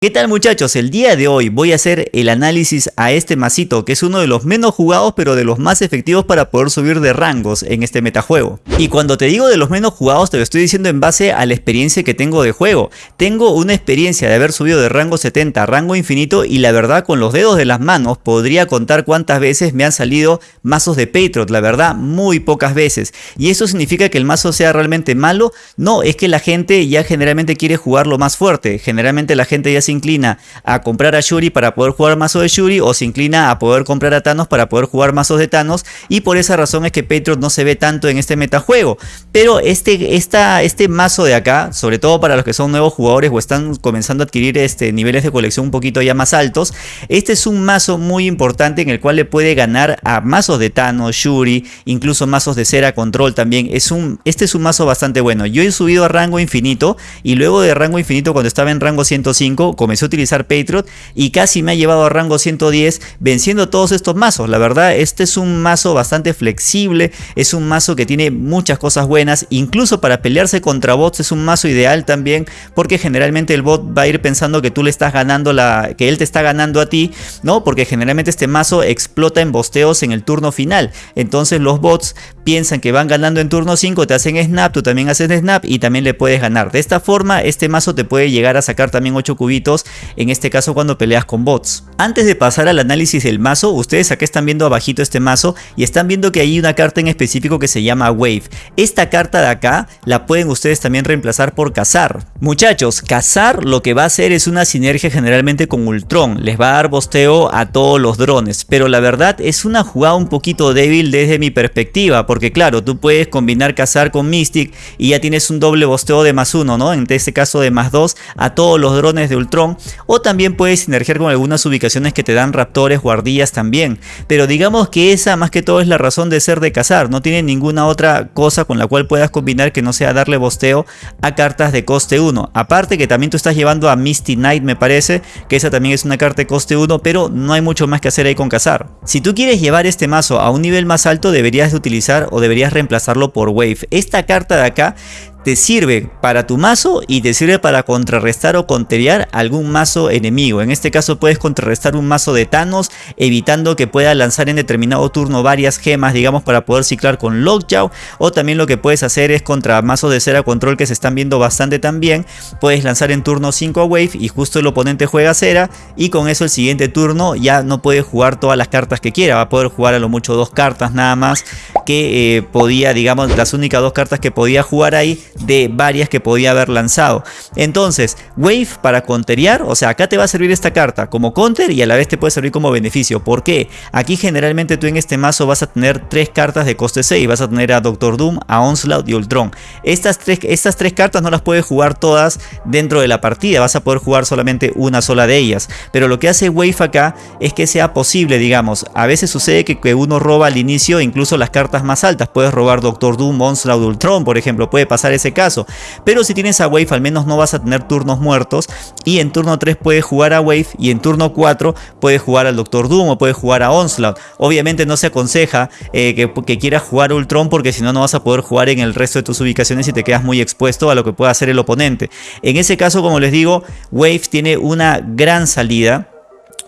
¿Qué tal muchachos? El día de hoy voy a hacer el análisis a este masito que es uno de los menos jugados pero de los más efectivos para poder subir de rangos en este metajuego. Y cuando te digo de los menos jugados te lo estoy diciendo en base a la experiencia que tengo de juego. Tengo una experiencia de haber subido de rango 70 a rango infinito y la verdad con los dedos de las manos podría contar cuántas veces me han salido mazos de Patriot, la verdad muy pocas veces. ¿Y eso significa que el mazo sea realmente malo? No, es que la gente ya generalmente quiere jugarlo más fuerte, generalmente la gente ya se inclina a comprar a Shuri para poder jugar mazo de Shuri o se inclina a poder comprar a Thanos para poder jugar mazos de Thanos y por esa razón es que Patriot no se ve tanto en este metajuego. Pero este, esta, este mazo de acá, sobre todo para los que son nuevos jugadores o están comenzando a adquirir este, niveles de colección un poquito ya más altos, este es un mazo muy importante en el cual le puede ganar a mazos de Thanos, Shuri, incluso mazos de Cera Control también. Es un, este es un mazo bastante bueno. Yo he subido a rango infinito y luego de rango infinito cuando estaba en rango 105 comencé a utilizar Patriot y casi me ha llevado a rango 110 venciendo todos estos mazos. La verdad, este es un mazo bastante flexible, es un mazo que tiene muchas cosas buenas, incluso para pelearse contra bots es un mazo ideal también porque generalmente el bot va a ir pensando que tú le estás ganando la que él te está ganando a ti, ¿no? Porque generalmente este mazo explota en bosteos en el turno final. Entonces los bots piensan que van ganando en turno 5, te hacen snap, tú también haces snap y también le puedes ganar. De esta forma este mazo te puede llegar a sacar también 8 cubitos en este caso cuando peleas con bots. Antes de pasar al análisis del mazo, ustedes acá están viendo abajito este mazo y están viendo que hay una carta en específico que se llama Wave. Esta carta de acá la pueden ustedes también reemplazar por Cazar. Muchachos, Cazar lo que va a hacer es una sinergia generalmente con Ultron, les va a dar bosteo a todos los drones, pero la verdad es una jugada un poquito débil desde mi perspectiva, porque claro, tú puedes combinar Cazar con Mystic y ya tienes un doble bosteo de más uno, ¿no? En este caso de más dos a todos los drones de Ultron o también puedes sinergiar con algunas ubicaciones que te dan raptores o ardillas también. Pero digamos que esa más que todo es la razón de ser de cazar, no tiene ninguna otra cosa con la cual puedas combinar que no sea darle bosteo a cartas de coste 1. Aparte que también tú estás llevando a Misty Knight me parece, que esa también es una carta de coste 1, pero no hay mucho más que hacer ahí con cazar. Si tú quieres llevar este mazo a un nivel más alto deberías utilizar o deberías reemplazarlo por Wave. Esta carta de acá te sirve para tu mazo y te sirve para contrarrestar o conteriar algún mazo enemigo. En este caso puedes contrarrestar un mazo de Thanos evitando que pueda lanzar en determinado turno varias gemas digamos para poder ciclar con Lockjaw o también lo que puedes hacer es contra mazos de cera control que se están viendo bastante también puedes lanzar en turno 5 a Wave y justo el oponente juega cera y con eso el siguiente turno ya no puede jugar todas las cartas que quiera va a poder jugar a lo mucho dos cartas nada más que eh, podía digamos las únicas dos cartas que podía jugar ahí de varias que podía haber lanzado. Entonces, Wave para conteriar, o sea, acá te va a servir esta carta como counter y a la vez te puede servir como beneficio. ¿Por qué? Aquí generalmente tú en este mazo vas a tener tres cartas de coste 6. Vas a tener a Doctor Doom, a Onslaught y Ultron. Estas tres, estas tres cartas no las puedes jugar todas dentro de la partida. Vas a poder jugar solamente una sola de ellas. Pero lo que hace Wave acá es que sea posible, digamos. A veces sucede que, que uno roba al inicio incluso las cartas más altas. Puedes robar Doctor Doom, Onslaught, Ultron, por ejemplo. Puede pasar ese caso. Pero si tienes a Wave al menos no vas a tener turnos muertos y en turno 3 puedes jugar a Wave y en turno 4 puedes jugar al Doctor Doom o puedes jugar a Onslaught. Obviamente no se aconseja eh, que, que, quieras jugar Ultron porque si no no vas a poder jugar en el resto de tus ubicaciones y te quedas muy expuesto a lo que pueda hacer el oponente. En ese caso como les digo Wave tiene una gran salida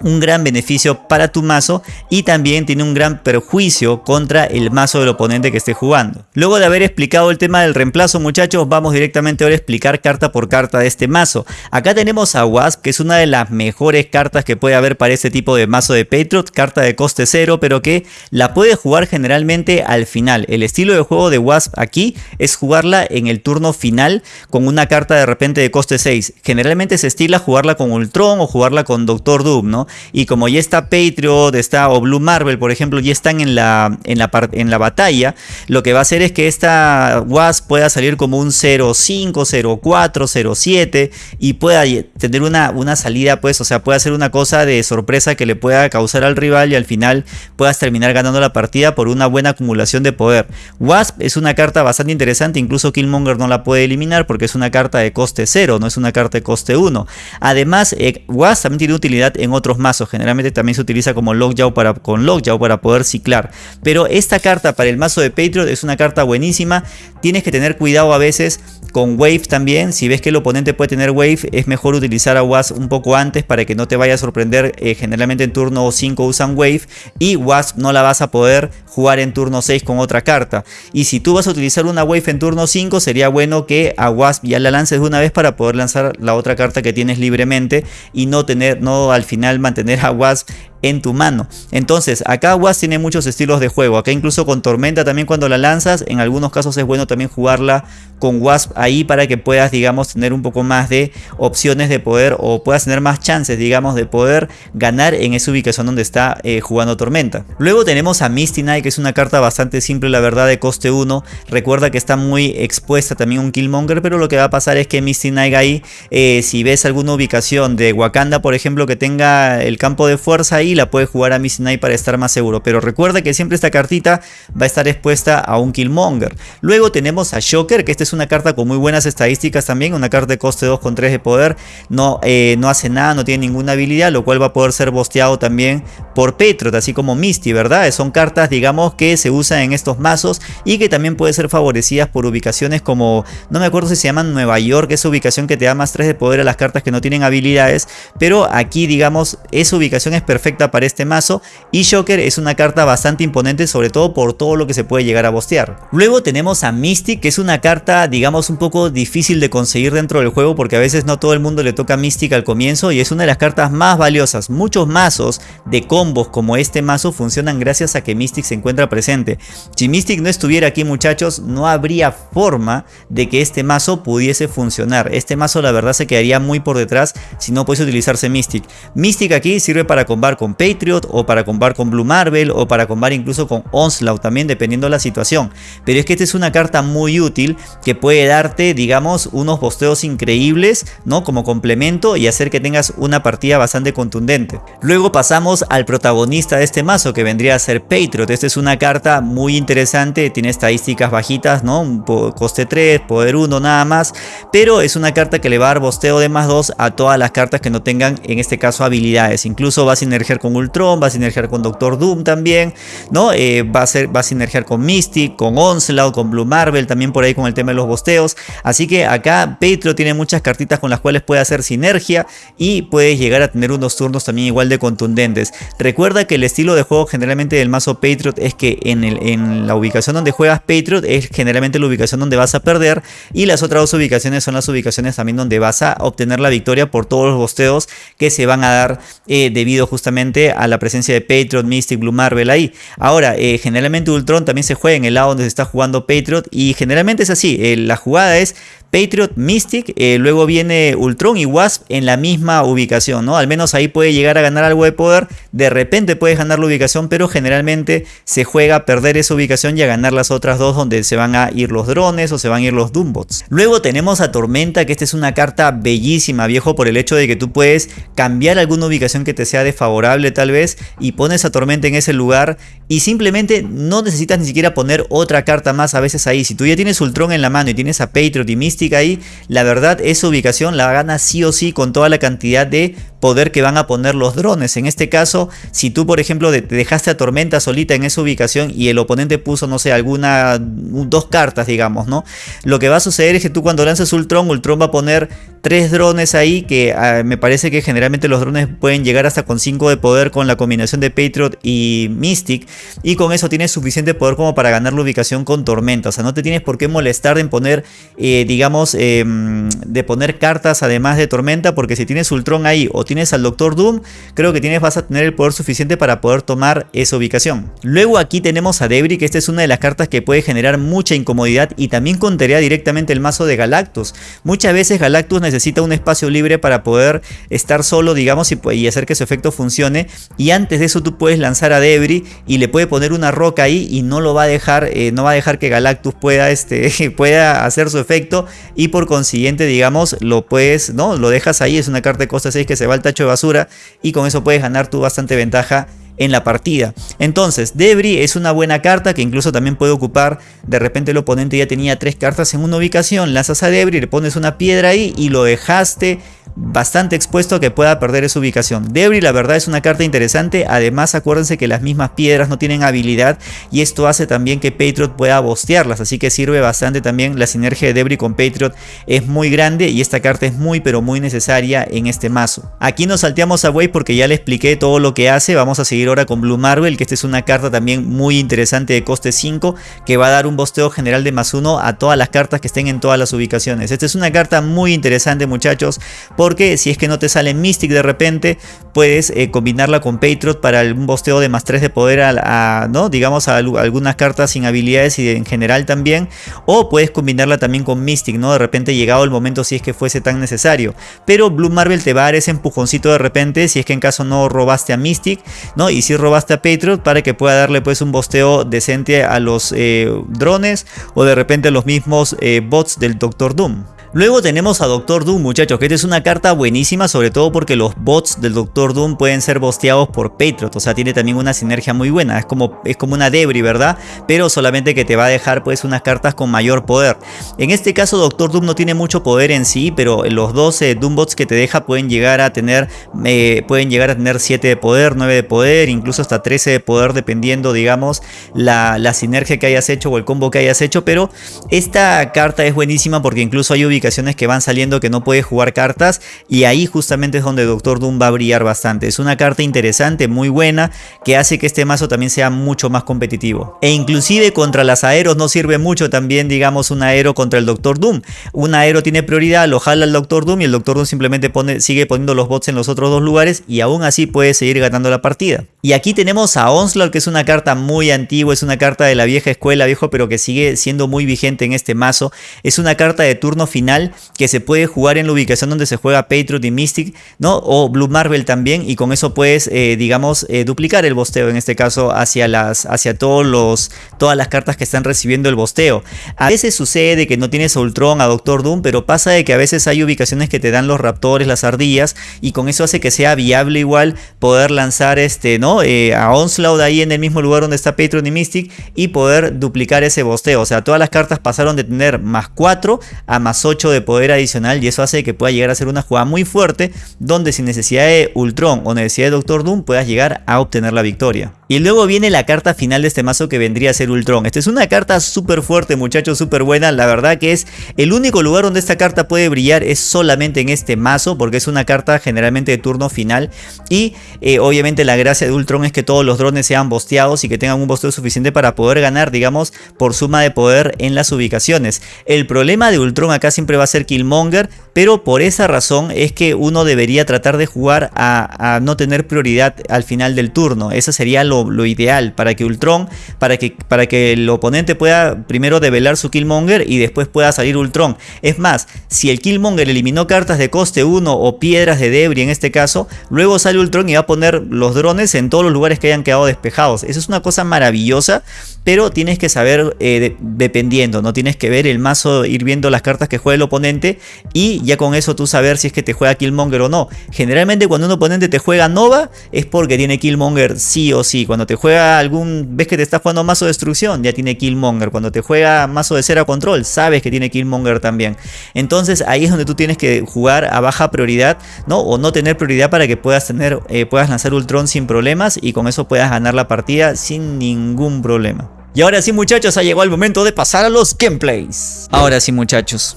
un gran beneficio para tu mazo y también tiene un gran perjuicio contra el mazo del oponente que esté jugando. Luego de haber explicado el tema del reemplazo muchachos, vamos directamente ahora a explicar carta por carta de este mazo. Acá tenemos a Wasp, que es una de las mejores cartas que puede haber para este tipo de mazo de Patriot, carta de coste cero, pero que la puede jugar generalmente al final. El estilo de juego de Wasp aquí es jugarla en el turno final con una carta de repente de coste 6. Generalmente se estila jugarla con Ultron o jugarla con Doctor Doom, ¿no? Y como ya está Patriot, está o Blue Marvel, por ejemplo, ya están en la, en la, en la batalla, lo que va a hacer es que esta Wasp pueda salir como un 0.5, 0.4, 0.7 y pueda tener una, una salida, pues, o sea, puede hacer una cosa de sorpresa que le pueda causar al rival y al final puedas terminar ganando la partida por una buena acumulación de poder. Wasp es una carta bastante interesante, incluso Killmonger no la puede eliminar porque es una carta de coste 0, no es una carta de coste 1. Además, eh, Wasp también tiene utilidad en otros mazos. Generalmente también se utiliza como Lockjaw para, con Lockjaw para poder ciclar. Pero esta carta para el mazo de Patriot es una carta buenísima. Tienes que tener cuidado a veces con Wave también. Si ves que el oponente puede tener Wave, es mejor utilizar a Wasp un poco antes para que no te vaya a sorprender. Eh, generalmente en turno 5 usan Wave y Wasp no la vas a poder jugar en turno 6 con otra carta. Y si tú vas a utilizar una Wave en turno 5, sería bueno que a Wasp ya la lances de una vez para poder lanzar la otra carta que tienes libremente y no tener, no al final a Wasp en tu mano. Entonces, acá Wasp tiene muchos estilos de juego. Acá incluso con Tormenta también cuando la lanzas, en algunos casos es bueno también jugarla con Wasp ahí para que puedas, digamos, tener un poco más de opciones de poder o puedas tener más chances, digamos, de poder ganar en esa ubicación donde está eh, jugando Tormenta. Luego tenemos a Misty Knight, que es una carta bastante simple, la verdad, de coste 1. Recuerda que está muy expuesta también un Killmonger, pero lo que va a pasar es que Misty Knight ahí, eh, si ves alguna ubicación de Wakanda, por ejemplo, que tenga el campo de fuerza ahí, la puedes jugar a Misty Knight para estar más seguro. Pero recuerda que siempre esta cartita va a estar expuesta a un Killmonger. Luego tenemos a Shocker, que esta es una carta con muy buenas estadísticas también, una carta de coste 2 con 3 de poder, no, eh, no hace nada, no tiene ninguna habilidad, lo cual va a poder ser bosteado también por Petrot, así como Misty, ¿verdad? Son cartas, digamos, que se usan en estos mazos y que también pueden ser favorecidas por ubicaciones como, no me acuerdo si se llaman Nueva York, esa ubicación que te da más 3 de poder a las cartas que no tienen habilidades, pero aquí, digamos, esa ubicación es perfecta para este mazo y Shocker es una carta bastante imponente sobre todo por todo lo que se puede llegar a bostear. Luego tenemos a Mystic que es una carta digamos un poco difícil de conseguir dentro del juego porque a veces no todo el mundo le toca Mystic al comienzo y es una de las cartas más valiosas. Muchos mazos de combos como este mazo funcionan gracias a que Mystic se encuentra presente. Si Mystic no estuviera aquí muchachos no habría forma de que este mazo pudiese funcionar. Este mazo la verdad se quedaría muy por detrás si no pudiese utilizarse Mystic. Mystic aquí sirve para combar con Patriot o para combar con Blue Marvel o para combar incluso con Onslaught también dependiendo de la situación. Pero es que esta es una carta muy útil que puede darte digamos unos posteos increíbles ¿no? como complemento y hacer que tengas una partida bastante contundente. Luego pasamos al protagonista de este mazo que vendría a ser Patriot. Esta es una carta muy interesante, tiene estadísticas bajitas, ¿no? coste 3, poder 1 nada más, pero es una carta que le va a dar bosteo de más 2 a todas las cartas que no tengan en este caso habilidades. Incluso va a sinergiar con Ultron, va a sinergiar con Doctor Doom también, ¿no? Eh, va, a ser, va a sinergiar con Mystic, con Onslaught, con Blue Marvel, también por ahí con el tema de los bosteos. Así que acá Petro tiene muchas cartitas con las cuales puede hacer sinergia y puede llegar a tener unos turnos también igual de contundentes. Recuerda que el estilo de juego generalmente del mazo Patriot es que en, el, en la ubicación donde juegas Patriot es generalmente la ubicación donde vas a perder y las otras dos ubicaciones son las ubicaciones también donde vas a obtener la victoria por todos los bosteos que se van a dar eh, debido justamente a la presencia de Patriot, Mystic, Blue Marvel ahí. Ahora, eh, generalmente Ultron también se juega en el lado donde se está jugando Patriot y generalmente es así, eh, la jugada es Patriot, Mystic, eh, luego viene Ultron y Wasp en la misma ubicación, ¿no? Al menos ahí puede llegar a ganar algo de poder, de repente puedes ganar la ubicación, pero generalmente se juega a perder esa ubicación y a ganar las otras dos donde se van a ir los drones o se van a ir los Doombots. Luego tenemos a Tormenta, que esta es una carta bellísima, viejo, por el hecho de que tú puedes cambiar alguna ubicación que te sea desfavorable tal vez y pones a Tormenta en ese lugar y simplemente no necesitas ni siquiera poner otra carta más a veces ahí. Si tú ya tienes Ultron en la mano y tienes a Patriot y Mystic, ahí, la verdad esa ubicación la gana sí o sí con toda la cantidad de poder que van a poner los drones. En este caso, si tú por ejemplo te dejaste a Tormenta solita en esa ubicación y el oponente puso, no sé, alguna, dos cartas digamos, ¿no? Lo que va a suceder es que tú cuando lances Ultron, Ultron va a poner tres drones ahí que ah, me parece que generalmente los drones pueden llegar hasta con 5 de poder con la combinación de Patriot y Mystic y con eso tienes suficiente poder como para ganar la ubicación con Tormenta. O sea, no te tienes por qué molestar en poner, eh, digamos, Em, de poner cartas además de Tormenta, porque si tienes Ultron ahí o tienes al Doctor Doom, creo que tienes, vas a tener el poder suficiente para poder tomar esa ubicación. Luego aquí tenemos a Debris, que esta es una de las cartas que puede generar mucha incomodidad y también contaría directamente el mazo de Galactus. Muchas veces Galactus necesita un espacio libre para poder estar solo, digamos, y, hacer que su efecto funcione. Y antes de eso tú puedes lanzar a Debris y le puede poner una roca ahí y no lo va a dejar, eh, no va a dejar que Galactus pueda, este, pueda hacer su efecto y por consiguiente digamos lo puedes, ¿no? Lo dejas ahí, es una carta de costa 6 que se va al tacho de basura y con eso puedes ganar tú bastante ventaja en la partida. Entonces, Debris es una buena carta que incluso también puede ocupar, de repente el oponente ya tenía tres cartas en una ubicación, lanzas a Debris, le pones una piedra ahí y lo dejaste bastante expuesto a que pueda perder esa ubicación. Debris la verdad es una carta interesante, además acuérdense que las mismas piedras no tienen habilidad y esto hace también que Patriot pueda bostearlas, así que sirve bastante también la sinergia de Debris con Patriot es muy grande y esta carta es muy pero muy necesaria en este mazo. Aquí nos salteamos a Wave porque ya le expliqué todo lo que hace, vamos a seguir ahora con Blue Marvel que esta es una carta también muy interesante de coste 5 que va a dar un bosteo general de más 1 a todas las cartas que estén en todas las ubicaciones. Esta es una carta muy interesante muchachos porque si es que no te sale Mystic de repente puedes eh, combinarla con Patriot para un bosteo de más 3 de poder a, ¿no? digamos algunas cartas sin habilidades y en general también. O puedes combinarla también con Mystic no de repente llegado el momento si es que fuese tan necesario. Pero Blue Marvel te va a dar ese empujoncito de repente si es que en caso no robaste a Mystic no y si robaste a Patriot para que pueda darle pues un bosteo decente a los eh, drones o de repente los mismos eh, bots del Doctor Doom Luego tenemos a Doctor Doom muchachos, que esta es una carta buenísima sobre todo porque los bots del Doctor Doom pueden ser bosteados por Patriot, o sea tiene también una sinergia muy buena, es como, es como una Debris ¿verdad? Pero solamente que te va a dejar pues unas cartas con mayor poder. En este caso Doctor Doom no tiene mucho poder en sí, pero los 12 Doom bots que te deja pueden llegar a tener eh, pueden llegar a tener 7 de poder, 9 de poder, incluso hasta 13 de poder dependiendo digamos la, la sinergia que hayas hecho o el combo que hayas hecho, pero esta carta es buenísima porque incluso hay que van saliendo que no puede jugar cartas y ahí justamente es donde Doctor Doom va a brillar bastante. Es una carta interesante, muy buena, que hace que este mazo también sea mucho más competitivo. E inclusive contra las aeros no sirve mucho también digamos un aero contra el Doctor Doom. Un aero tiene prioridad, lo jala el Doctor Doom y el Doctor Doom simplemente sigue poniendo los bots en los otros dos lugares y aún así puede seguir ganando la partida. Y aquí tenemos a Onslaught que es una carta muy antigua, es una carta de la vieja escuela viejo pero que sigue siendo muy vigente en este mazo. Es una carta de turno final que se puede jugar en la ubicación donde se juega Patriot y Mystic, ¿no? O Blue Marvel también y con eso puedes, eh, digamos, eh, duplicar el bosteo en este caso hacia, las, hacia todos los, todas las cartas que están recibiendo el bosteo. A veces sucede que no tienes a Ultron, a Doctor Doom, pero pasa de que a veces hay ubicaciones que te dan los raptores, las ardillas y con eso hace que sea viable igual poder lanzar este, ¿no? Eh, a Onslaught ahí en el mismo lugar donde está Patriot y Mystic y poder duplicar ese bosteo. O sea, todas las cartas pasaron de tener más 4 a más 8 de poder adicional y eso hace que pueda llegar a ser una jugada muy fuerte donde sin necesidad de Ultron o necesidad de Doctor Doom puedas llegar a obtener la victoria. Y luego viene la carta final de este mazo que vendría a ser Ultron. Esta es una carta súper fuerte muchachos, súper buena. La verdad que es el único lugar donde esta carta puede brillar es solamente en este mazo porque es una carta generalmente de turno final. Y eh, obviamente la gracia de Ultron es que todos los drones sean bosteados y que tengan un bosteo suficiente para poder ganar digamos por suma de poder en las ubicaciones. El problema de Ultron acá siempre va a ser Killmonger, pero por esa razón es que uno debería tratar de jugar a, no tener prioridad al final del turno. Eso sería lo, ideal para que Ultron, para que, para que el oponente pueda primero develar su Killmonger y después pueda salir Ultron. Es más, si el Killmonger eliminó cartas de coste 1 o piedras de debris en este caso, luego sale Ultron y va a poner los drones en todos los lugares que hayan quedado despejados. Eso es una cosa maravillosa, pero tienes que saber eh, dependiendo, no tienes que ver el mazo, ir viendo las cartas que juega oponente y ya con eso tú saber si es que te juega Killmonger o no. Generalmente cuando un oponente te juega Nova es porque tiene Killmonger sí o sí. Cuando te juega algún, ves que te está jugando mazo de destrucción, ya tiene Killmonger. Cuando te juega mazo de cera control, sabes que tiene Killmonger también. Entonces ahí es donde tú tienes que jugar a baja prioridad, ¿no? O no tener prioridad para que puedas tener, eh, puedas lanzar Ultron sin problemas y con eso puedas ganar la partida sin ningún problema. Y ahora sí muchachos, ha llegado el momento de pasar a los gameplays. Ahora sí muchachos.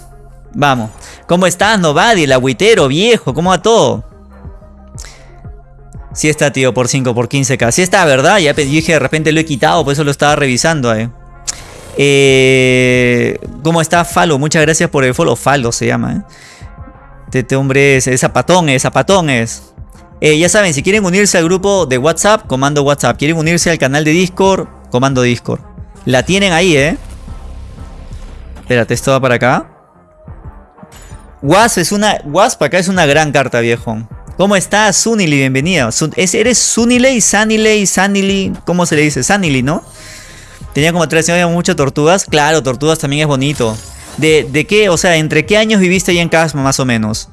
Vamos. ¿Cómo estás, Novadi, el agüitero, viejo? ¿Cómo va todo? Sí está, tío, por 5, por 15k. Sí está, ¿verdad? Ya dije, de repente lo he quitado, por eso lo estaba revisando, eh. eh ¿Cómo está Falo? Muchas gracias por el follow. Falo se llama, eh. Este, hombre es, zapatón, es zapatón es. Eh, ya saben, si quieren unirse al grupo de WhatsApp, comando WhatsApp. Quieren unirse al canal de Discord, comando Discord. La tienen ahí, ¿eh? Espérate, esto va para acá. Wasp es una. Wasp acá es una gran carta, viejo. ¿Cómo estás, Sunily? Bienvenida. ¿Eres Suniley, Saniley, Sanily? ¿Cómo se le dice? Sanily, ¿no? Tenía como tres años muchas tortugas. Claro, tortugas también es bonito. ¿De, ¿De qué? O sea, ¿entre qué años viviste ahí en Casma, más o menos?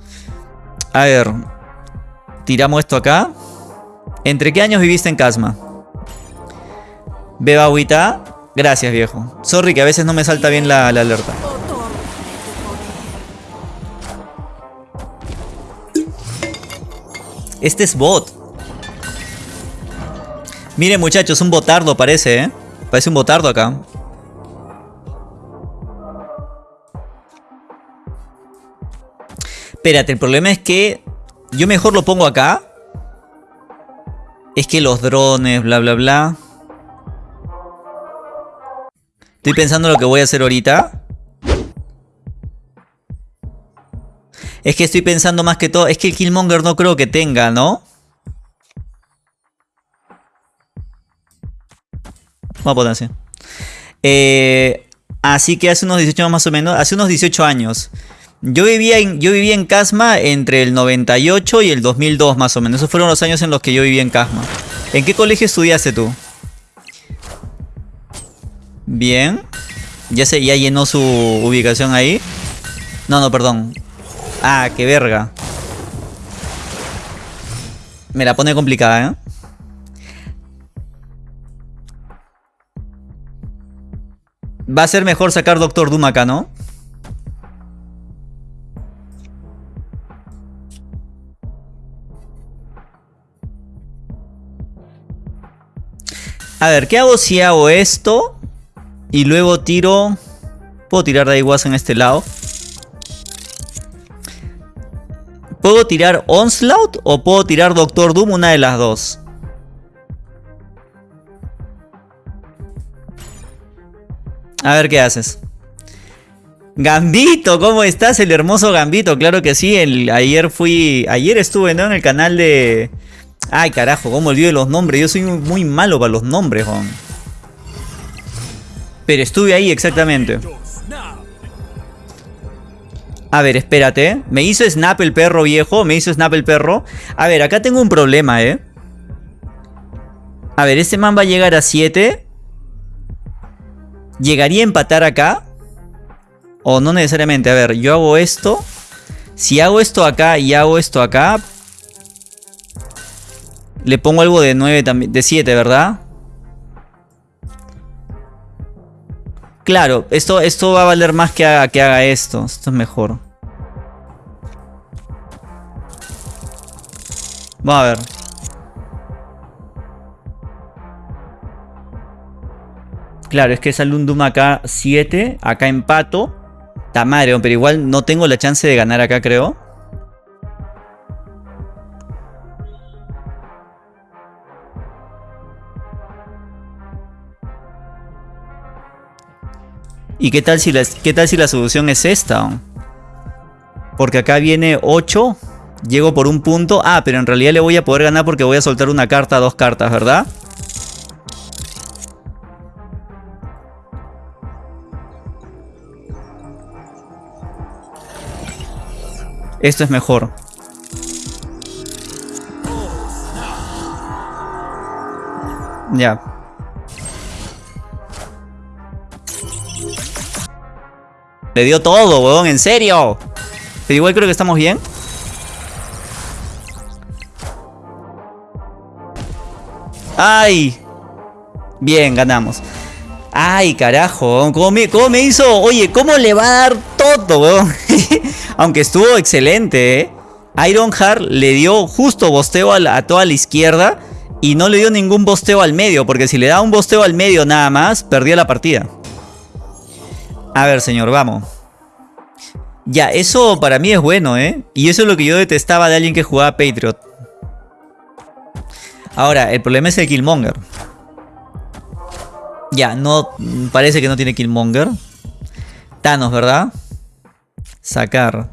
A ver. Tiramos esto acá. ¿Entre qué años viviste en Casma? Beba agüita. Gracias, viejo. Sorry que a veces no me salta bien la alerta. Este es bot. Miren muchachos, un botardo parece, ¿eh? Parece un botardo acá. Espérate, el problema es que yo mejor lo pongo acá. Es que los drones, bla, bla, bla. Estoy pensando lo que voy a hacer ahorita. Es que estoy pensando más que todo... Es que el Killmonger no creo que tenga, ¿no? Vamos a poner así. Eh, así que hace unos 18 más o menos. Hace unos 18 años. Yo vivía, en, yo vivía en Casma entre el 98 y el 2002 más o menos. Esos fueron los años en los que yo vivía en Casma. ¿En qué colegio estudiaste tú? Bien. Ya, se, ya llenó su ubicación ahí. No, no, perdón. Ah, qué verga. Me la pone complicada, ¿eh? Va a ser mejor sacar Doctor Doom acá, ¿no? A ver, ¿qué hago si hago esto? Y luego tiro... Puedo tirar Daiwas en este lado. ¿Puedo tirar Onslaught o puedo tirar Doctor Doom? Una de las dos. A ver qué haces. Gambito, ¿cómo estás? El hermoso Gambito, claro que sí. ayer fui. Ayer estuve en el canal de. Ay, carajo, cómo olvidé los nombres. Yo soy muy malo para los nombres, Juan. Pero estuve ahí exactamente. A ver, espérate. Me hizo Snap el perro viejo. Me hizo Snap el perro. A ver, acá tengo un problema, ¿eh? A ver, este man va a llegar a 7. ¿Llegaría a empatar acá? O no necesariamente. A ver, yo hago esto. Si hago esto acá y hago esto acá, le pongo algo de 9 también, de 7, ¿verdad? Claro, esto, esto va a valer más que haga, que haga esto. Esto es mejor. Vamos a ver. Claro, es que sale un Doom acá 7, acá empato. Está madre, pero igual no tengo la chance de ganar acá, creo. ¿Y qué tal si la, qué tal si la solución es esta? Porque acá viene 8. Llego por un punto. Ah, pero en realidad le voy a poder ganar porque voy a soltar una carta, dos cartas, ¿verdad? Esto es mejor. Ya. Le dio todo, weón, en serio. Pero igual creo que estamos bien. ¡Ay! Bien, ganamos. ¡Ay, carajo! ¿Cómo me, ¿Cómo me, hizo? Oye, ¿cómo le va a dar todo, weón? Aunque estuvo excelente, ¿eh? Ironheart le dio justo bosteo a, a, toda la izquierda y no le dio ningún bosteo al medio, porque si le da un bosteo al medio nada más, perdía la partida. A ver, señor, vamos. Ya, eso para mí es bueno, ¿eh? Y eso es lo que yo detestaba de alguien que jugaba Patriot. Ahora, el problema es el Killmonger. Ya, no... Parece que no tiene Killmonger. Thanos, ¿verdad? Sacar.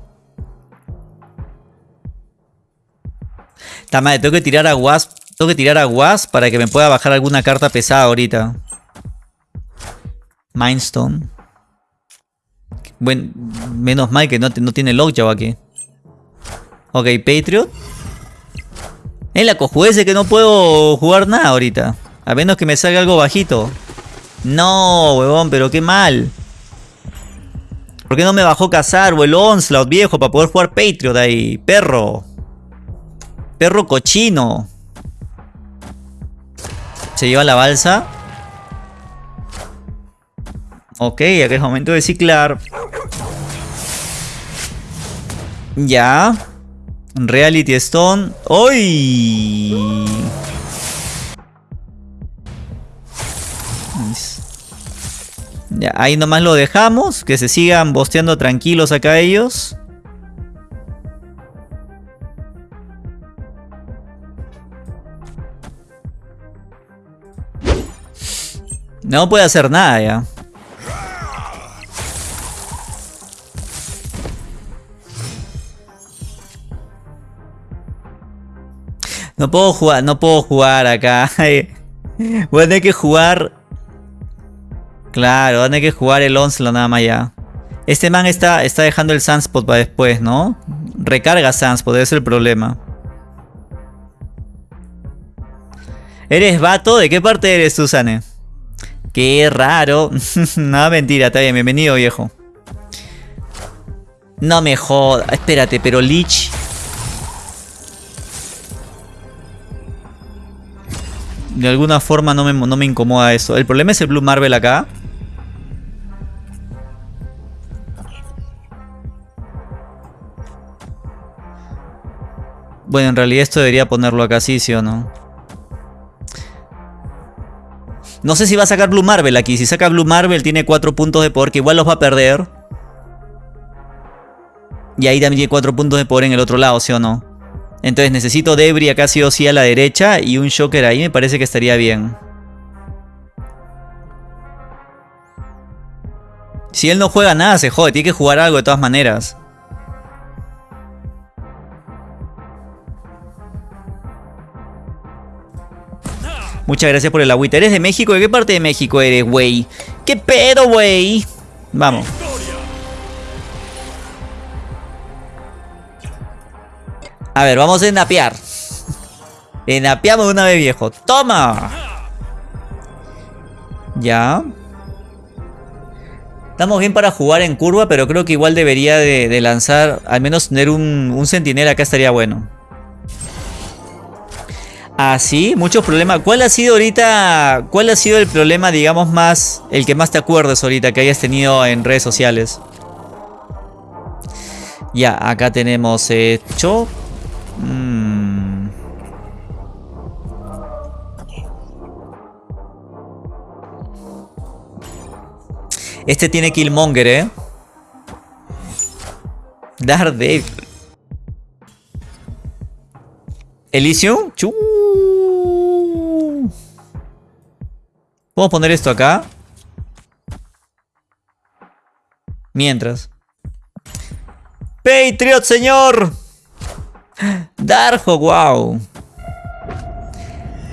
Está madre, tengo que tirar a Wasp. Tengo que tirar a Wasp para que me pueda bajar alguna carta pesada ahorita. Mindstone. Bueno, menos mal que no, no tiene Lockjaw aquí. Ok, Patriot. En la cojuece que no puedo jugar nada ahorita. A menos que me salga algo bajito. No, huevón, pero qué mal. ¿Por qué no me bajó cazar o el Onslaught viejo para poder jugar Patriot ahí? Perro. Perro cochino. Se lleva la balsa. Ok, acá es momento de ciclar. Ya. Reality Stone. ¡Uy! Ya, ahí nomás lo dejamos. Que se sigan bosteando tranquilos acá ellos. No puede hacer nada ya. No puedo jugar, no puedo jugar acá. Voy a tener que jugar. Claro, voy a tener que jugar el Onslaught nada más ya. Este man está, está dejando el Sunspot para después, ¿no? Recarga Sunspot, ese es el problema. ¿Eres vato? ¿De qué parte eres, Susane? Qué raro. no, mentira, está bien. Bienvenido, viejo. No me joda. Espérate, pero Lich... De alguna forma no me, no me incomoda eso. El problema es el Blue Marvel acá. Bueno, en realidad esto debería ponerlo acá, sí, sí o no. No sé si va a sacar Blue Marvel aquí. Si saca Blue Marvel tiene 4 puntos de poder que igual los va a perder. Y ahí también tiene 4 puntos de poder en el otro lado, ¿sí o no? Entonces necesito Debris acá sí o sí a la derecha y un Shocker ahí me parece que estaría bien. Si él no juega nada se jode, tiene que jugar algo de todas maneras. Muchas gracias por el agüita. ¿Eres de México? ¿De qué parte de México eres, güey? ¿Qué pedo, güey? Vamos. A ver, vamos a enapear. Enapeamos una vez, viejo. ¡Toma! Ya. Estamos bien para jugar en curva, pero creo que igual debería de, lanzar, al menos tener un, un sentinela acá estaría bueno. Ah, sí, muchos problemas. ¿Cuál ha sido ahorita, cuál ha sido el problema, digamos, más, el que más te acuerdes ahorita que hayas tenido en redes sociales? Ya, acá tenemos hecho. Mm. Este tiene Killmonger, ¿eh? Daredevil. Elysium. Chu. Vamos a poner esto acá. Mientras. Patriot, señor. Darjo, wow.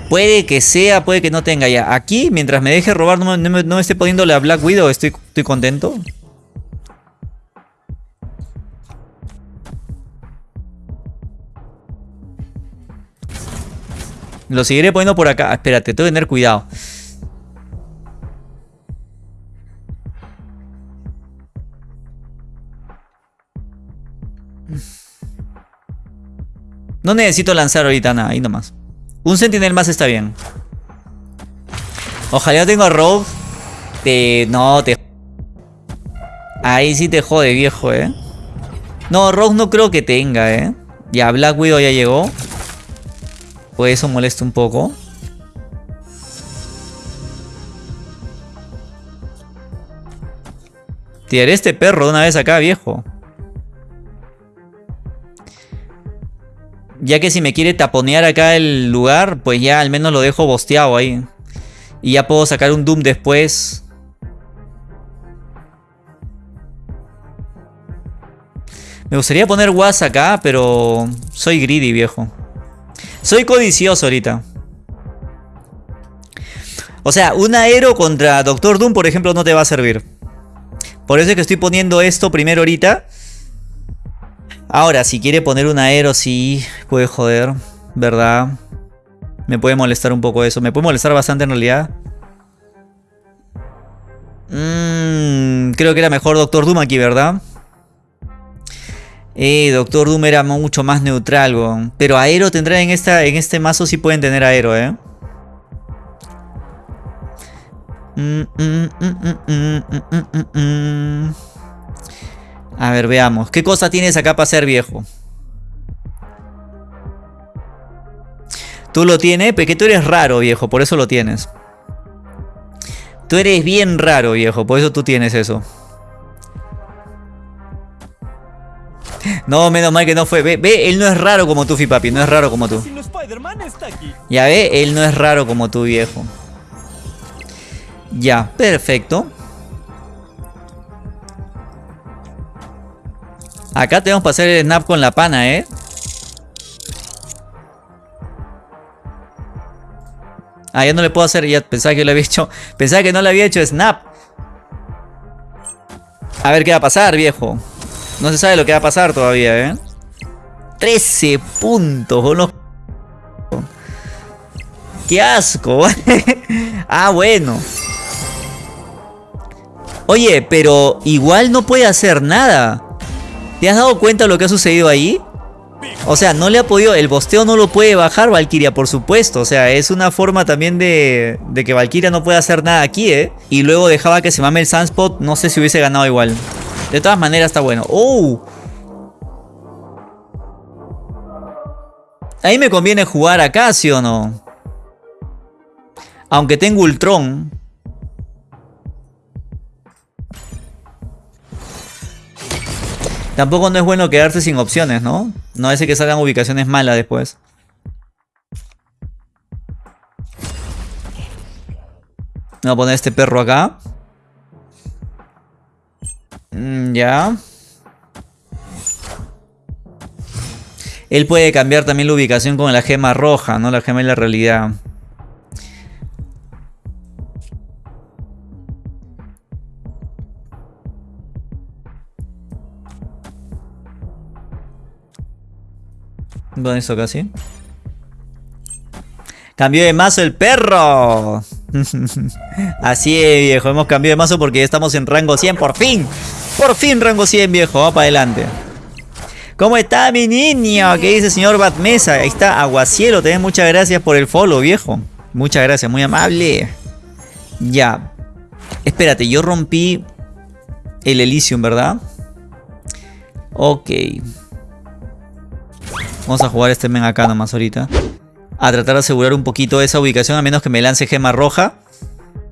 Puede que sea, puede que no tenga ya. Aquí, mientras me deje robar, no me, esté poniéndole a Black Widow, estoy, estoy contento. Lo seguiré poniendo por acá. Espérate, tengo que tener cuidado. No necesito lanzar ahorita nada, ahí nomás. Un sentinel más está bien. Ojalá tengo a Rogue. Te... No, te... Ahí sí te jode, viejo, eh. No, Rogue no creo que tenga, eh. Ya, Black Widow ya llegó. Pues eso molesta un poco. Tiraré este perro una vez acá, viejo. Ya que si me quiere taponear acá el lugar, pues ya al menos lo dejo bosteado ahí. Y ya puedo sacar un Doom después. Me gustaría poner Was acá, pero soy greedy, viejo. Soy codicioso ahorita. O sea, un aero contra Doctor Doom, por ejemplo, no te va a servir. Por eso es que estoy poniendo esto primero ahorita. Ahora, si quiere poner un aero, sí, puede joder, ¿verdad? Me puede molestar un poco eso. Me puede molestar bastante en realidad. Mmm, creo que era mejor Doctor Doom aquí, ¿verdad? Eh, Doctor Doom era mucho más neutral, Pero Aero tendrá en, en este mazo sí pueden tener Aero, ¿eh? A ver, veamos. ¿Qué cosa tienes acá para ser viejo? Tú lo tienes, porque tú eres raro, viejo, por eso lo tienes. Tú eres bien raro, viejo, por eso tú tienes eso. No, menos mal que no fue. Ve, ve, él no es raro como tú, Fipapi, no es raro como tú. Ya ve, él no es raro como tú, viejo. Ya, perfecto. Acá tenemos que hacer el snap con la pana, ¿eh? Ah, ya no le puedo hacer, ya pensaba que lo había hecho. Pensaba que no le había hecho snap. A ver qué va a pasar, viejo. No se sabe lo que va a pasar todavía, ¿eh? 13 puntos, boludo. ¡Qué asco! ah, bueno. Oye, pero igual no puede hacer nada. ¿Te has dado cuenta de lo que ha sucedido ahí? O sea, no le ha podido, el bosteo no lo puede bajar Valkyria, por supuesto. O sea, es una forma también de, de que Valkyria no pueda hacer nada aquí, ¿eh? Y luego dejaba que se mame el Sunspot, no sé si hubiese ganado igual. De todas maneras está bueno. ¡Oh! Ahí me conviene jugar acá, ¿sí o no? Aunque tengo Ultron. Tampoco no es bueno quedarse sin opciones, ¿no? No hace que salgan ubicaciones malas después. Voy a poner este perro acá. Mm, ya. Él puede cambiar también la ubicación con la gema roja, ¿no? La gema de la realidad. ¿Dónde eso casi? Cambió de mazo el perro. Así es, viejo. Hemos cambiado de mazo porque estamos en rango 100. Por fin. Por fin rango 100, viejo. Va para adelante. ¿Cómo está mi niño? ¿Qué dice señor Batmesa? Ahí está Aguacielo. Te muchas gracias por el follow, viejo. Muchas gracias. Muy amable. Ya. Espérate, yo rompí el Elysium, ¿verdad? Ok. Vamos a jugar este men acá nomás ahorita. A tratar de asegurar un poquito esa ubicación, a menos que me lance gema roja.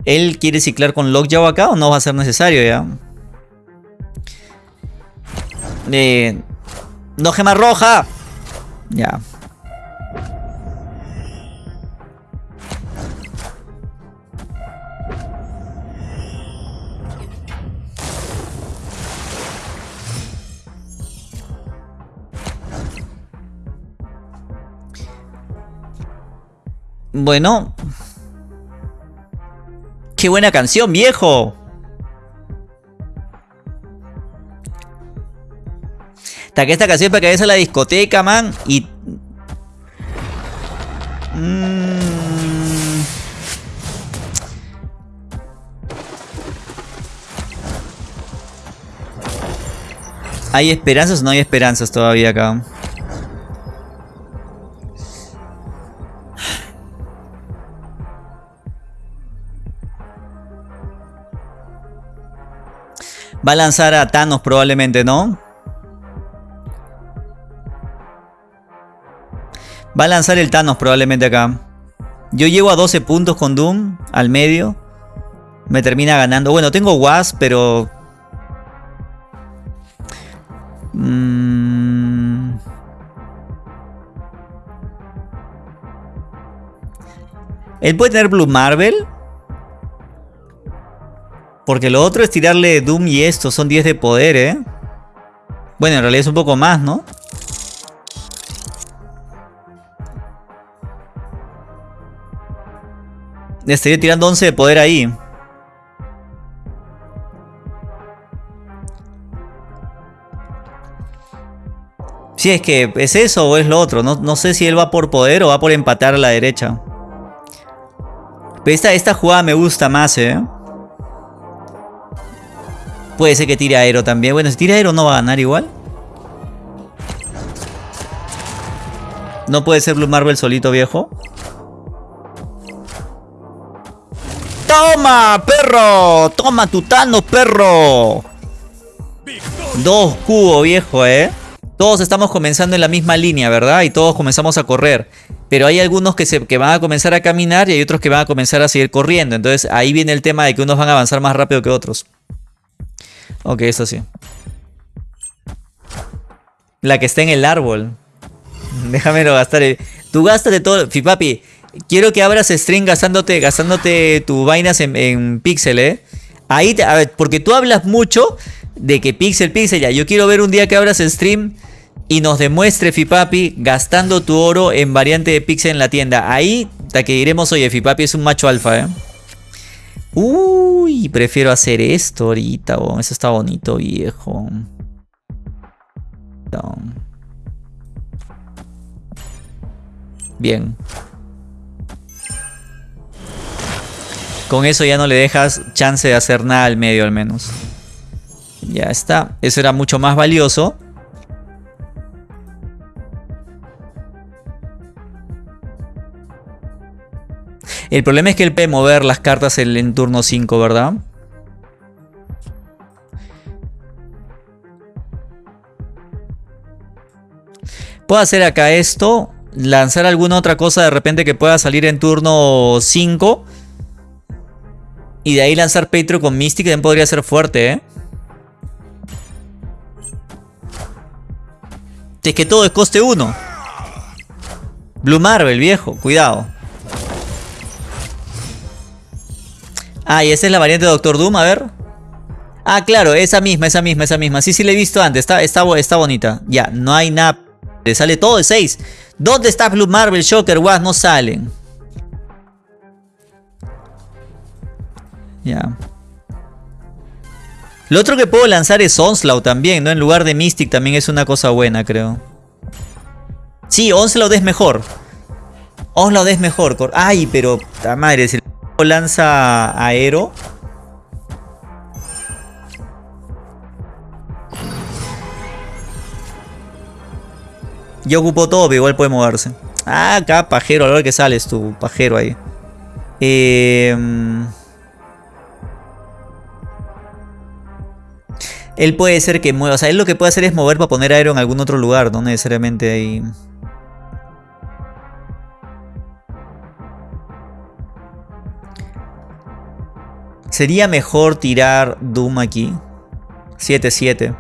¿Él quiere ciclar con Lockjaw acá o no va a ser necesario ya? Eh, ¡No gema roja! Ya. Bueno. ¡Qué buena canción, viejo! Hasta que esta canción para que vayas a la discoteca, man. Y... Mm. ¿Hay esperanzas o no hay esperanzas todavía acá? Va a lanzar a Thanos probablemente, ¿no? Va a lanzar el Thanos probablemente acá. Yo llego a 12 puntos con Doom al medio. Me termina ganando. Bueno, tengo Was, pero... Mm. Él puede tener Blue Marvel. Porque lo otro es tirarle Doom y esto. Son 10 de poder, ¿eh? Bueno, en realidad es un poco más, ¿no? Estaría tirando 11 de poder ahí. Si es que es eso o es lo otro. No, no, sé si él va por poder o va por empatar a la derecha. Pero esta, esta jugada me gusta más, ¿eh? Puede ser que tire aero también. Bueno, si tira aero no va a ganar igual. No puede ser Blue Marvel solito, viejo. ¡Toma, perro! ¡Toma tu Thanos, perro! Dos cubos, viejo, ¿eh? Todos estamos comenzando en la misma línea, ¿verdad? Y todos comenzamos a correr. Pero hay algunos que, se, que van a comenzar a caminar y hay otros que van a comenzar a seguir corriendo. Entonces ahí viene el tema de que unos van a avanzar más rápido que otros. Ok, eso sí. La que está en el árbol. Déjamelo gastar. Tú gástate todo. Fipapi, quiero que abras stream gastándote, gastándote tu vainas en, en pixel, ¿eh? Ahí, te, a ver, porque tú hablas mucho de que pixel, pixel, ya. Yo quiero ver un día que abras stream y nos demuestre Fipapi gastando tu oro en variante de pixel en la tienda. Ahí, hasta que diremos, oye, Fipapi es un macho alfa, ¿eh? Uy, prefiero hacer esto ahorita, eso está bonito, viejo. Bien. Con eso ya no le dejas chance de hacer nada al medio al menos. Ya está. Eso era mucho más valioso. El problema es que él puede mover las cartas en, turno 5, ¿verdad? Puedo hacer acá esto. Lanzar alguna otra cosa de repente que pueda salir en turno 5. Y de ahí lanzar Patreon con Mystic también podría ser fuerte, ¿eh? Es que todo es coste 1. Blue Marvel, viejo. Cuidado. Ah, y esa es la variante de Doctor Doom, a ver. Ah, claro, esa misma, esa misma, esa misma. Sí, sí la he visto antes, está, está, está bonita. Ya, no hay nada. Le sale todo de 6. ¿Dónde está Blue Marvel, Shocker, Wasp? No salen. Ya. Lo otro que puedo lanzar es Onslaught también, ¿no? En lugar de Mystic también es una cosa buena, creo. Sí, Onslaught es mejor. Onslaught es mejor. Ay, pero... madre, si lanza aero. Yo ocupo todo, pero igual puede moverse. Ah, acá, pajero, a ver que sales tú, pajero ahí. Em, él puede ser que mueva. O sea, él lo que puede hacer es mover para poner aero en algún otro lugar, no necesariamente ahí. Sería mejor tirar Doom aquí. 7-7.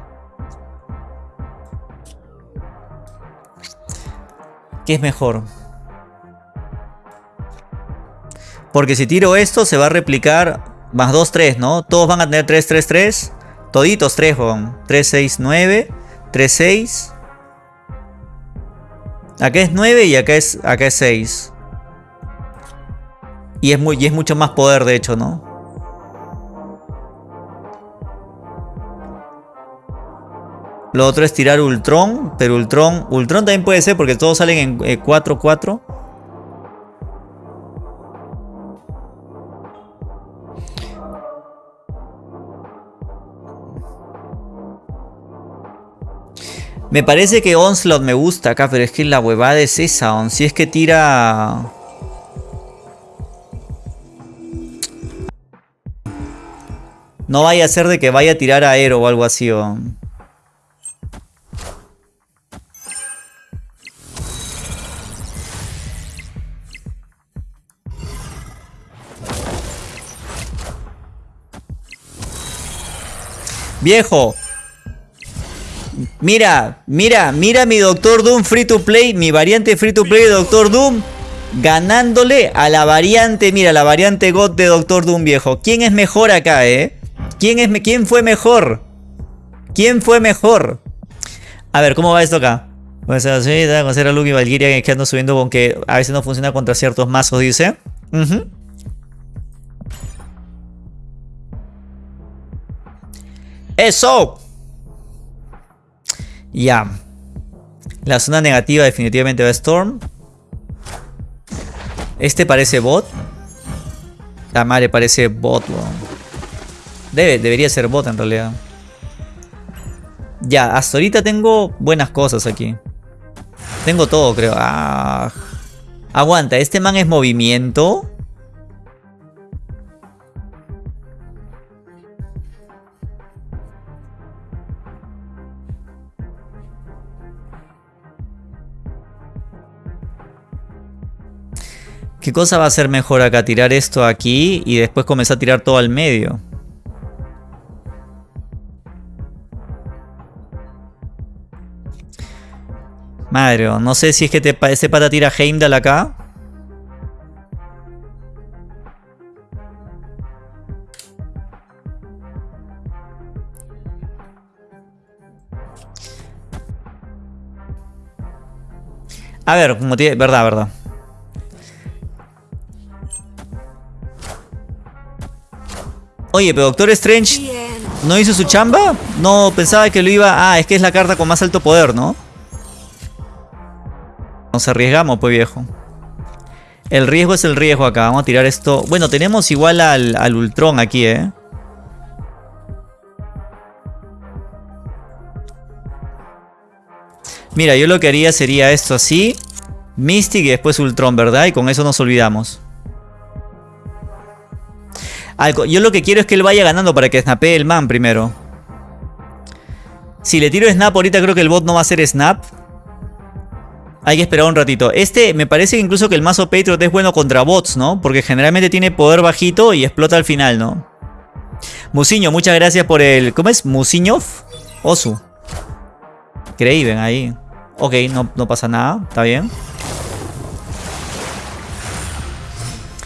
¿Qué es mejor? Porque si tiro esto se va a replicar más 2, 3, ¿no? Todos van a tener 3, 3, 3. Toditos 3, 3, 6, 9. 3, 6. Acá es 9 y acá es, acá es 6. Y es, muy, y es mucho más poder de hecho, ¿no? Lo otro es tirar Ultron, pero Ultron, Ultron también puede ser porque todos salen en 4-4. Eh, me parece que Onslaught me gusta acá, pero es que la huevada es esa, Si es que tira... No vaya a ser de que vaya a tirar aero o algo así, on. Viejo. Mira, mira, mira mi Doctor Doom Free to Play, mi variante Free to Play de Doctor Doom. Ganándole a la variante, mira, la variante God de Doctor Doom viejo. ¿Quién es mejor acá, eh? ¿Quién, es, ¿Quién fue mejor? ¿Quién fue mejor? A ver, ¿cómo va esto acá? Pues así, conocer a Luke y Valkyria que ando subiendo con que a veces no funciona contra ciertos mazos, dice. ¡Eso! Ya. La zona negativa definitivamente va a Storm. Este parece bot. La madre parece bot, Debe, debería ser bot en realidad. Ya, hasta ahorita tengo buenas cosas aquí. Tengo todo, creo. Ah. Aguanta, este man es movimiento. ¿Qué cosa va a ser mejor acá? Tirar esto aquí y después comenzar a tirar todo al medio. Madre, no sé si es que te, ese pata tira Heimdall acá. A ver, como tiene... Verdad, verdad. Oye, pero Doctor Strange no hizo su chamba. No pensaba que lo iba... Ah, es que es la carta con más alto poder, ¿no? Nos arriesgamos, pues viejo. El riesgo es el riesgo acá. Vamos a tirar esto. Bueno, tenemos igual al, al Ultron aquí, ¿eh? Mira, yo lo que haría sería esto así. Mystic y después Ultron, ¿verdad? Y con eso nos olvidamos. Yo lo que quiero es que él vaya ganando para que snapee el man primero. Si le tiro snap ahorita creo que el bot no va a hacer snap. Hay que esperar un ratito. Este me parece incluso que el mazo Patriot es bueno contra bots, ¿no? Porque generalmente tiene poder bajito y explota al final, ¿no? Musiño, muchas gracias por el... ¿Cómo es? Musiñov. Osu. Craven ahí. Ok, no, no pasa nada. Está bien.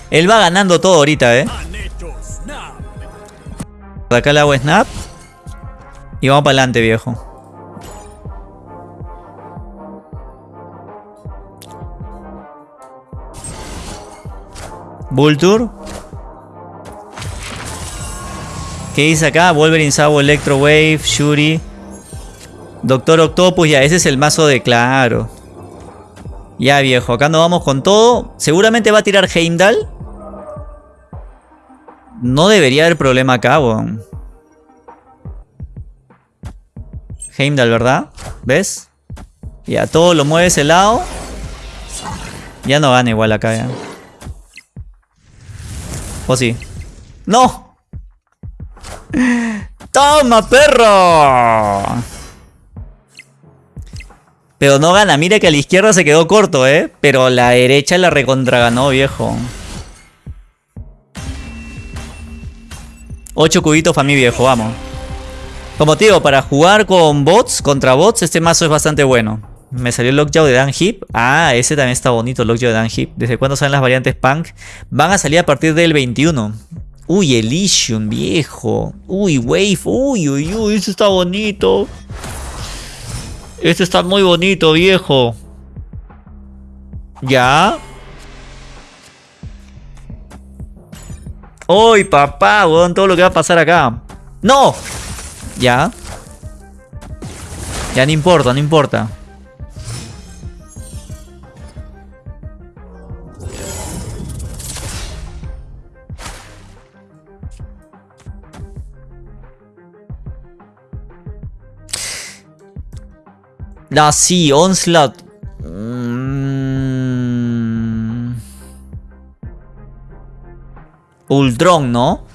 Él va ganando todo ahorita, ¿eh? Acá le hago snap. Y vamos para adelante, viejo. Vulture. ¿Qué dice acá? Wolverine, Sabo, Electro Wave, Shuri. Doctor Octopus, ya, ese es el mazo de claro. Ya, viejo, acá nos vamos con todo. Seguramente va a tirar Heimdall. No debería haber problema acá, weón. Heimdall, ¿verdad? ¿Ves? Ya, todo lo mueve ese lado. Ya no gana igual acá, ya. ¿O sí? ¡No! ¡Toma, perro! Pero no gana. Mira que a la izquierda se quedó corto, ¿eh? Pero la derecha la recontra ganó, viejo. 8 cubitos para mi viejo, vamos. Como te digo, para jugar con bots, contra bots, este mazo es bastante bueno. Me salió el Lockjaw de Dan Hip. Ah, ese también está bonito, el Lockjaw de Dan Hip. ¿Desde cuándo salen las variantes Punk? Van a salir a partir del 21. Uy, Elysium, viejo. Uy, Wave. Uy, uy, uy, eso está bonito. Este está muy bonito, viejo. ¿Ya? ¡Uy, papá! Weón, todo lo que va a pasar acá. ¡No! ¿Ya? Ya no importa, no importa. Ah, sí, Onslaught. Ultron, ¿no?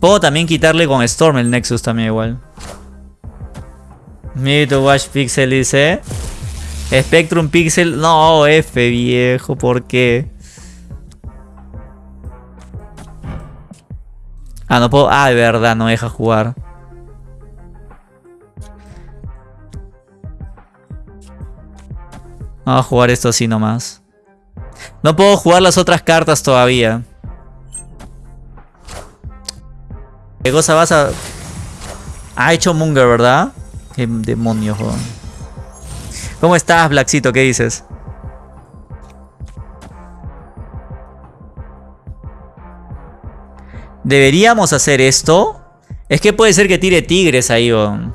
Puedo también quitarle con Storm el Nexus también igual. Me to watch Pixel dice. Spectrum Pixel. No, F viejo, ¿por qué? Ah, no puedo. Ah, de verdad, no deja jugar. Vamos a jugar esto así nomás. No puedo jugar las otras cartas todavía. ¿Qué cosa vas a...? Ha hecho Munger, ¿verdad? Qué demonios, joder. ¿Cómo estás, Blackcito? ¿Qué dices? ¿Deberíamos hacer esto? Es que puede ser que tire tigres ahí, weón.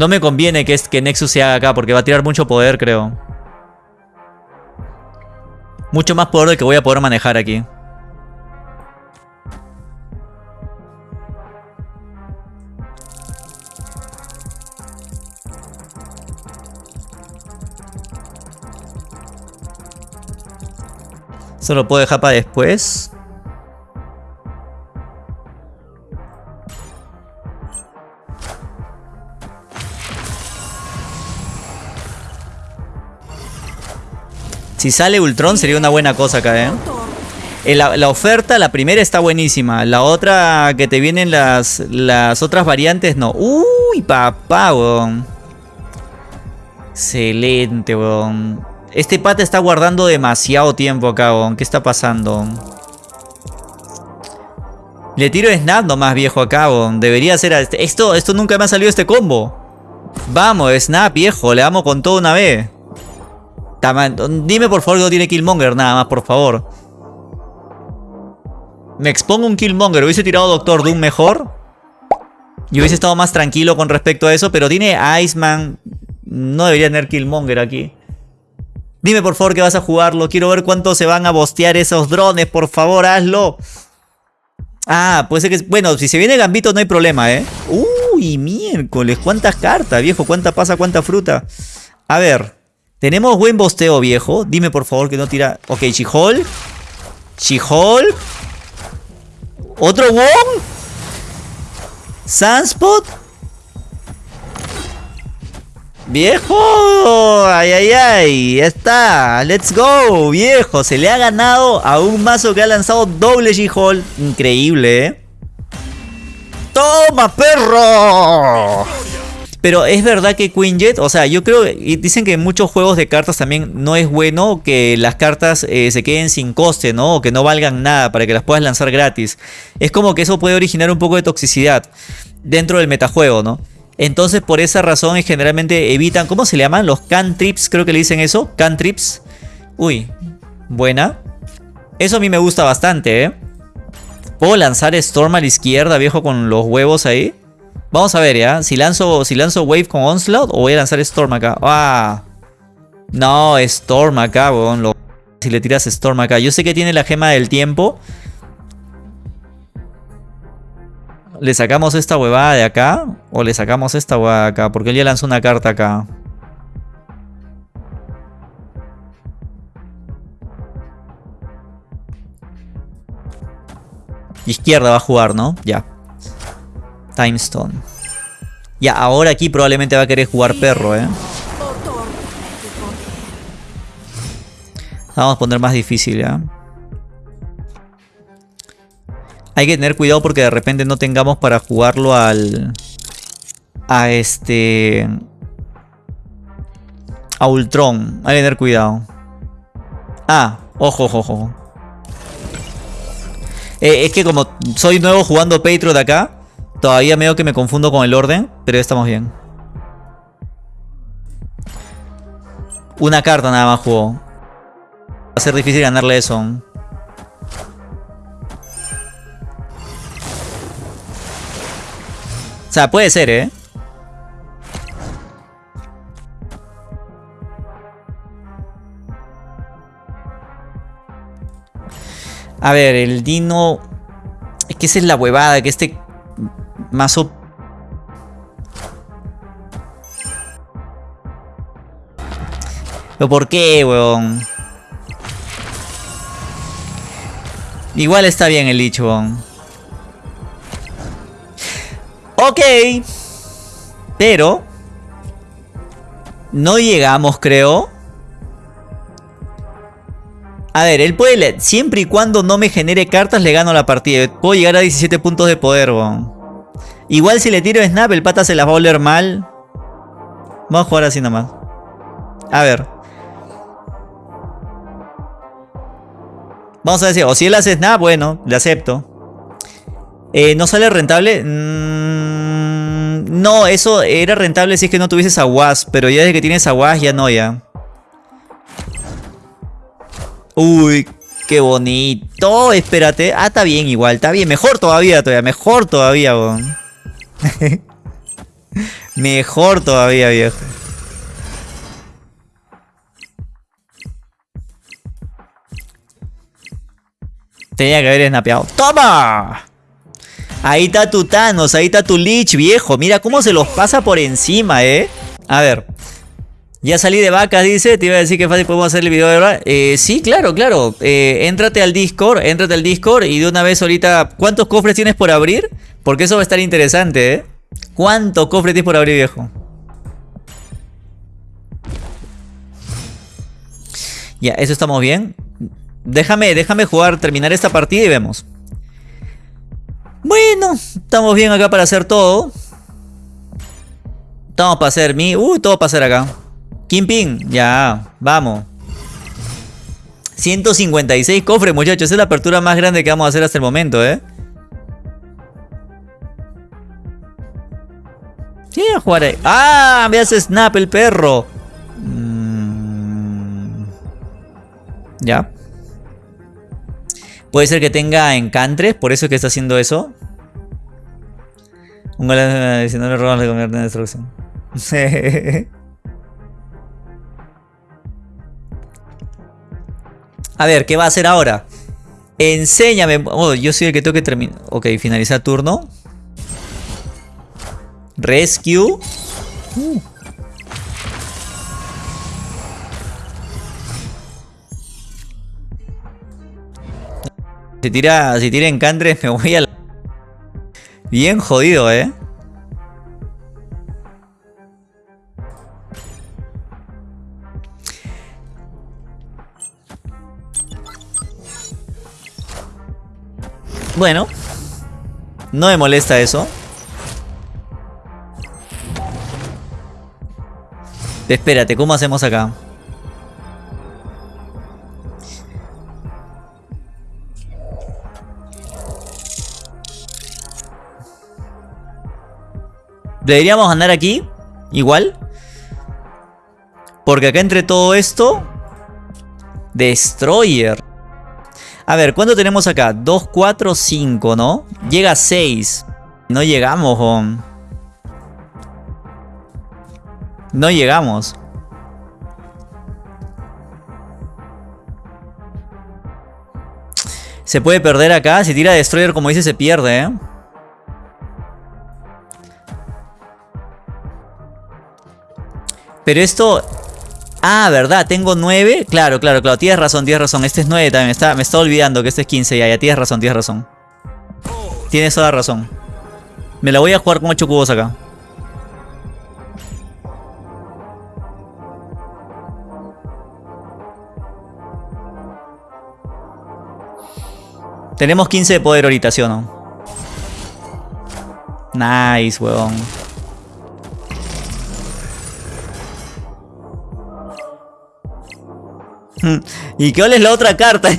No me conviene que, que Nexus se haga acá porque va a tirar mucho poder, creo. Mucho más poder del que voy a poder manejar aquí. Solo puedo dejar para después. Si sale Ultron sería una buena cosa acá, ¿eh? eh la, oferta, la primera está buenísima. La otra que te vienen las, las otras variantes, no. Uy, papá, weón. Excelente, weón. Este pata está guardando demasiado tiempo acá, weón. ¿Qué está pasando? Le tiro snap nomás, viejo, acá, weón. Debería ser... Este, esto, esto nunca me ha salido este combo. Vamos, snap, viejo. Le damos con todo una vez. Dime por favor que no tiene Killmonger nada más, por favor. Me expongo un Killmonger. Hubiese tirado Doctor Doom mejor. Y hubiese estado más tranquilo con respecto a eso. Pero tiene Iceman. No debería tener Killmonger aquí. Dime por favor que vas a jugarlo. Quiero ver cuánto se van a bostear esos drones. Por favor, hazlo. Ah, puede ser que... Bueno, si se viene Gambito no hay problema, ¿eh? Uy, miércoles. ¿Cuántas cartas, viejo? ¿Cuánta pasa, cuánta fruta? A ver. Tenemos buen bosteo, viejo. Dime por favor que no tira... Ok, Chihol. Chihol. ¿Otro Wong? Sunspot. Viejo, ay, ay, ay, ya está, let's go, viejo, se le ha ganado a un mazo que ha lanzado doble She-Hole, increíble, ¿eh? ¡Toma, perro! Pero es verdad que Quinjet, o sea, yo creo, y dicen que en muchos juegos de cartas también no es bueno que las cartas eh, se queden sin coste, ¿no? O que no valgan nada para que las puedas lanzar gratis. Es como que eso puede originar un poco de toxicidad dentro del metajuego, ¿no? Entonces por esa razón generalmente evitan, ¿cómo se le llaman? Los cantrips, creo que le dicen eso, cantrips. Uy, buena. Eso a mí me gusta bastante, ¿eh? ¿Puedo lanzar Storm a la izquierda, viejo, con los huevos ahí? Vamos a ver, ¿ya? Si lanzo, si lanzo Wave con Onslaught o voy a lanzar Storm acá. ¡Ah! No, Storm acá, weón. Si le tiras Storm acá. Yo sé que tiene la gema del tiempo. ¿Le sacamos esta huevada de acá? ¿O le sacamos esta huevada acá? Porque él ya lanzó una carta acá. Izquierda va a jugar, ¿no? Ya. Timestone. Ya, ahora aquí probablemente va a querer jugar perro, ¿eh? Vamos a poner más difícil, ¿ya? Hay que tener cuidado porque de repente no tengamos para jugarlo al... A este... A Ultron. Hay que tener cuidado. Ah, ojo, ojo, ojo. Eh, es que como soy nuevo jugando Patriot acá, Todavía medio que me confundo con el orden, pero ya estamos bien. Una carta nada más jugó. Va a ser difícil ganarle eso. O sea, puede ser, ¿eh? A ver, el Dino... Es que esa es la huevada, que este mazo... ¿Pero por qué, weón? Igual está bien el dicho, weón. Ok. Pero... No llegamos, creo. A ver, él puede... Siempre y cuando no me genere cartas, le gano la partida. Puedo llegar a 17 puntos de poder, weón. Igual si le tiro snap, el pata se las va a oler mal. Vamos a jugar así nomás. A ver. Vamos a decir, o si él hace snap, bueno, le acepto. Eh, ¿No sale rentable? Mm, no, eso era rentable si es que no tuvieses aguas. Pero ya desde que tienes aguas ya no, ya. Uy, qué bonito. Espérate. Ah, está bien igual. Está bien. Mejor todavía, todavía. Mejor todavía, weón. Mejor todavía, viejo. Tenía que haber snapeado. ¡Toma! Ahí está tu Thanos, ahí está tu Lich, viejo. Mira cómo se los pasa por encima, ¿eh? A ver. Ya salí de vacas, dice. Te iba a decir que fácil podemos hacer el video de verdad. Eh, sí, claro, claro. Eh, éntrate al Discord, éntrate al Discord y de una vez ahorita... ¿Cuántos cofres tienes por abrir? Porque eso va a estar interesante, ¿eh? ¿Cuánto cofre tienes por abrir, viejo? Ya, eso estamos bien. Déjame, déjame jugar, terminar esta partida y vemos. Bueno, estamos bien acá para hacer todo. Estamos para hacer mi... Uh, todo para hacer acá. Kimping, ya, vamos. 156 cofres, muchachos. Esa es la apertura más grande que vamos a hacer hasta el momento, ¿eh? Sí, a. ¡Ah! Me hace snap el perro. Mm. Ya. Puede ser que tenga encantres, por eso es que está haciendo eso. Un gol si no le roban le convierte en destrucción. a ver, ¿qué va a hacer ahora? Enséñame. Oh, yo soy el que tengo que terminar. Ok, finalizar turno. Rescue. Si tira, si tira me voy a Bien jodido, eh. Bueno. No me molesta eso. Espérate, ¿cómo hacemos acá? Deberíamos andar aquí, igual. Porque acá entre todo esto... Destroyer. A ver, ¿cuánto tenemos acá? 2, 4, 5, ¿no? Llega a 6. No llegamos, home. No llegamos. Se puede perder acá. Si tira Destroyer, como dice, se pierde, ¿eh? Pero esto... Ah, ¿verdad? Tengo 9. Claro, claro, claro. Tienes razón, tienes razón. Este es 9 también. Está, me está olvidando que este es 15. Ya, ya, tienes razón, tienes razón. Tienes toda razón. Me la voy a jugar con 8 cubos acá. Tenemos 15 de poder ahorita, ¿sí o no? Nice, weón. ¿Y qué es la otra carta?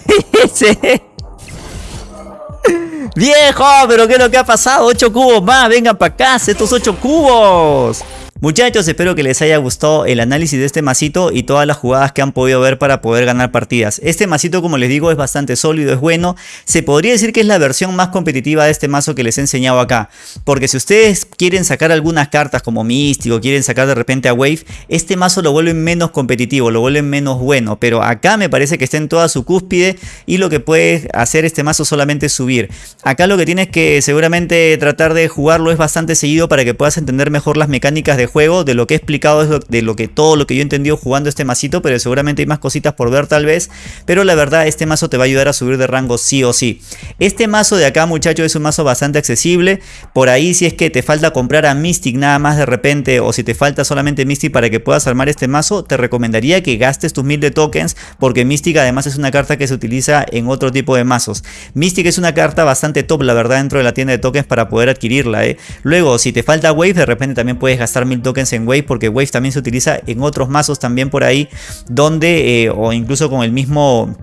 ¡Viejo! ¿Pero qué es lo que ha pasado? ¡8 cubos más! ¡Vengan para acá! ¡Estos 8 cubos! Muchachos, espero que les haya gustado el análisis de este masito y todas las jugadas que han podido ver para poder ganar partidas. Este masito, como les digo, es bastante sólido, es bueno. Se podría decir que es la versión más competitiva de este mazo que les he enseñado acá. Porque si ustedes quieren sacar algunas cartas como Místico, quieren sacar de repente a Wave, este mazo lo vuelven menos competitivo, lo vuelven menos bueno. Pero acá me parece que está en toda su cúspide y lo que puede hacer este mazo solamente es subir. Acá lo que tienes que seguramente tratar de jugarlo es bastante seguido para que puedas entender mejor las mecánicas de juego, de lo que he explicado, de lo que todo lo que yo he entendido jugando este masito, pero seguramente hay más cositas por ver tal vez, pero la verdad este mazo te va a ayudar a subir de rango sí o sí. Este mazo de acá muchachos es un mazo bastante accesible, por ahí si es que te falta comprar a Mystic nada más de repente o si te falta solamente Mystic para que puedas armar este mazo, te recomendaría que gastes tus 1000 de tokens porque Mystic además es una carta que se utiliza en otro tipo de mazos. Mystic es una carta bastante top la verdad dentro de la tienda de tokens para poder adquirirla. ¿eh? Luego si te falta Wave de repente también puedes gastar 1000 tokens en Wave porque Wave también se utiliza en otros mazos también por ahí donde eh, o incluso con el mismo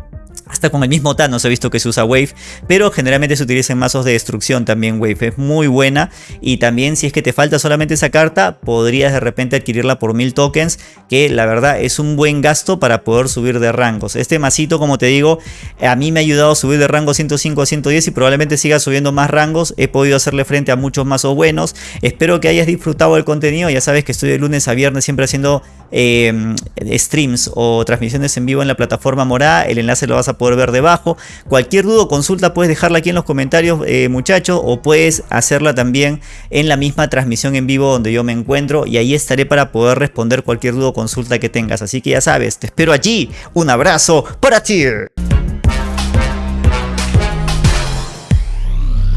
hasta con el mismo Thanos he visto que se usa Wave, pero generalmente se utiliza en mazos de destrucción también Wave. Es muy buena y también si es que te falta solamente esa carta, podrías de repente adquirirla por 1000 tokens, que la verdad es un buen gasto para poder subir de rangos. Este masito, como te digo, a mí me ha ayudado a subir de rango 105 a 110 y probablemente siga subiendo más rangos. He podido hacerle frente a muchos mazos buenos. Espero que hayas disfrutado del contenido. Ya sabes que estoy de lunes a viernes siempre haciendo eh, streams o transmisiones en vivo en la plataforma morada. El enlace lo a poder ver debajo. Cualquier duda o consulta puedes dejarla aquí en los comentarios eh, muchachos o puedes hacerla también en la misma transmisión en vivo donde yo me encuentro y ahí estaré para poder responder cualquier duda o consulta que tengas. Así que ya sabes, te espero allí. Un abrazo para ti.